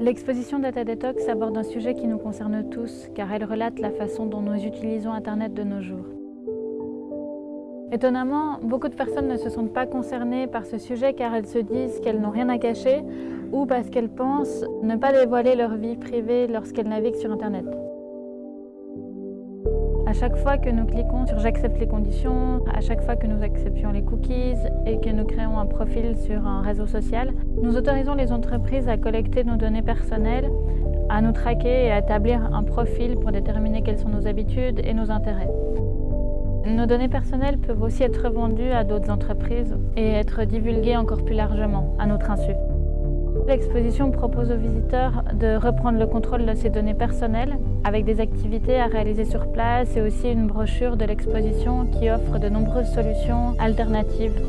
L'exposition Data Detox aborde un sujet qui nous concerne tous, car elle relate la façon dont nous utilisons Internet de nos jours. Étonnamment, beaucoup de personnes ne se sentent pas concernées par ce sujet car elles se disent qu'elles n'ont rien à cacher ou parce qu'elles pensent ne pas dévoiler leur vie privée lorsqu'elles naviguent sur Internet. À chaque fois que nous cliquons sur « J'accepte les conditions », à chaque fois que nous acceptions les cookies et que nous créons un profil sur un réseau social, nous autorisons les entreprises à collecter nos données personnelles, à nous traquer et à établir un profil pour déterminer quelles sont nos habitudes et nos intérêts. Nos données personnelles peuvent aussi être vendues à d'autres entreprises et être divulguées encore plus largement, à notre insu. L'exposition propose aux visiteurs de reprendre le contrôle de ces données personnelles avec des activités à réaliser sur place et aussi une brochure de l'exposition qui offre de nombreuses solutions alternatives